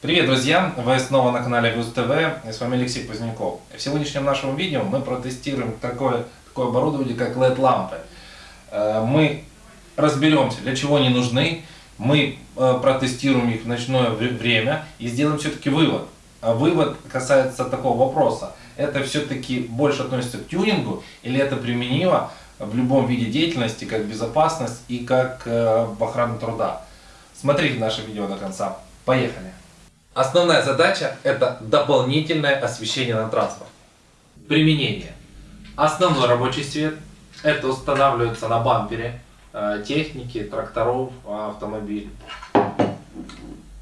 Привет, друзья! Вы снова на канале Гуз ТВ. И с вами Алексей Поздняков. В сегодняшнем нашем видео мы протестируем такое, такое оборудование, как LED-лампы. Э, Мы разберемся, для чего они нужны. Мы э, протестируем их в ночное вре- время и сделаем все-таки вывод. А вывод касается такого вопроса. Это все-таки больше относится к тюнингу или это применимо в любом виде деятельности, как безопасность и как э, в охрану труда. Смотрите наше видео до конца. Поехали! Основная задача – это дополнительное освещение на транспорте. Применение. Основной рабочий свет – это устанавливается на бампере э, техники, тракторов, автомобилей.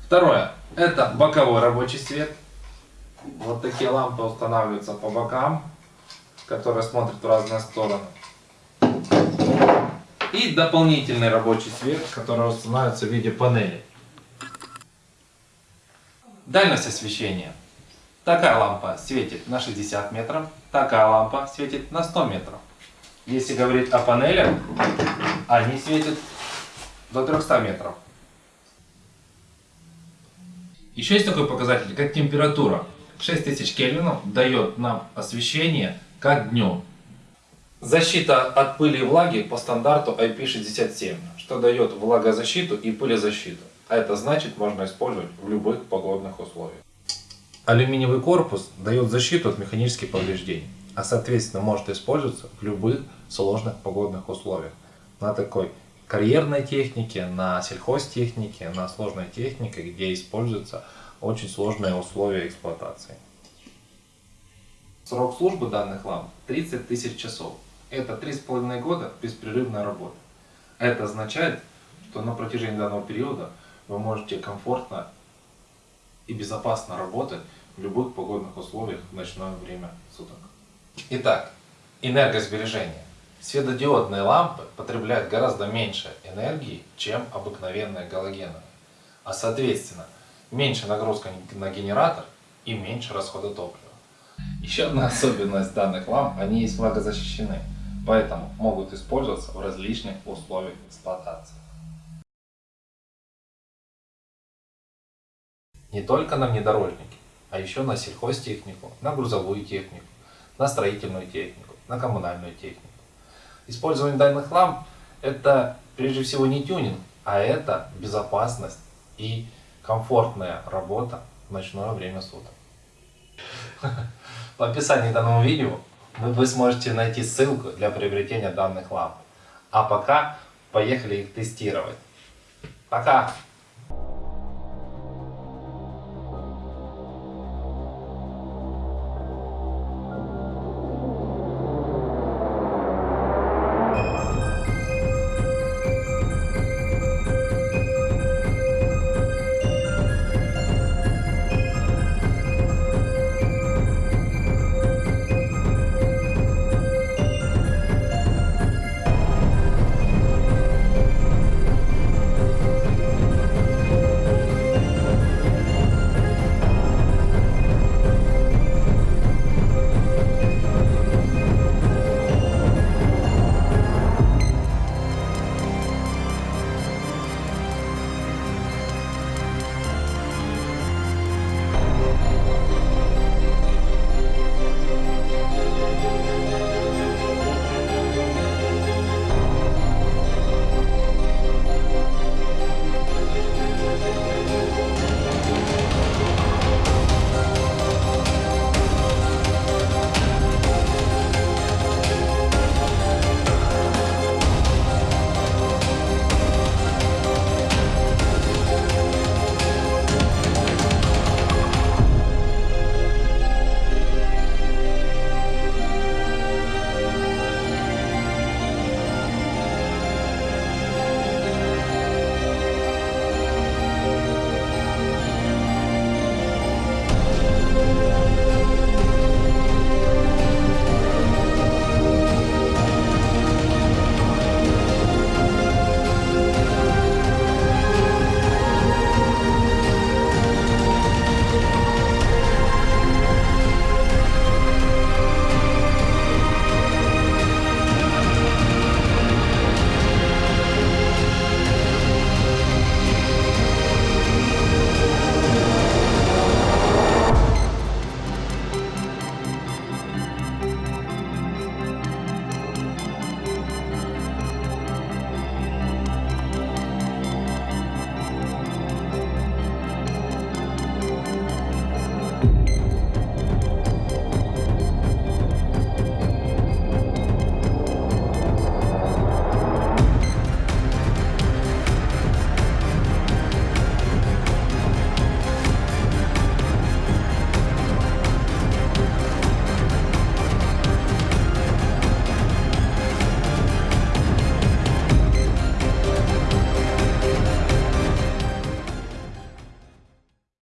Второе – это боковой рабочий свет. Вот такие лампы устанавливаются по бокам, которые смотрят в разные стороны. И дополнительный рабочий свет, который устанавливается в виде панели. Дальность освещения. Такая лампа светит на 60 метров, такая лампа светит на 100 метров. Если говорить о панелях, они светят до 300 метров. Еще есть такой показатель, как температура. 6000 кельвинов дает нам освещение как днем. Защита от пыли и влаги по стандарту IP67, что дает влагозащиту и пылезащиту. А это значит, можно использовать в любых погодных условиях. Алюминиевый корпус дает защиту от механических повреждений, а соответственно может использоваться в любых сложных погодных условиях. На такой карьерной технике, на сельхозтехнике, на сложной технике, где используются очень сложные условия эксплуатации. Срок службы данных ламп 30 тысяч часов. Это 3,5 года беспрерывной работы. Это означает, что на протяжении данного периода вы можете комфортно и безопасно работать в любых погодных условиях в ночное время суток. Итак, энергосбережение. Светодиодные лампы потребляют гораздо меньше энергии, чем обыкновенные галогеновые. А соответственно, меньше нагрузка на генератор и меньше расхода топлива. Еще одна особенность данных ламп, они есть влагозащищены, поэтому могут использоваться в различных условиях эксплуатации. Не только на внедорожники, а еще на сельхозтехнику, на грузовую технику, на строительную технику, на коммунальную технику. Использование данных ламп это прежде всего не тюнинг, а это безопасность и комфортная работа в ночное время суток. В описании данного видео вы сможете найти ссылку для приобретения данных ламп. А пока поехали их тестировать. Пока!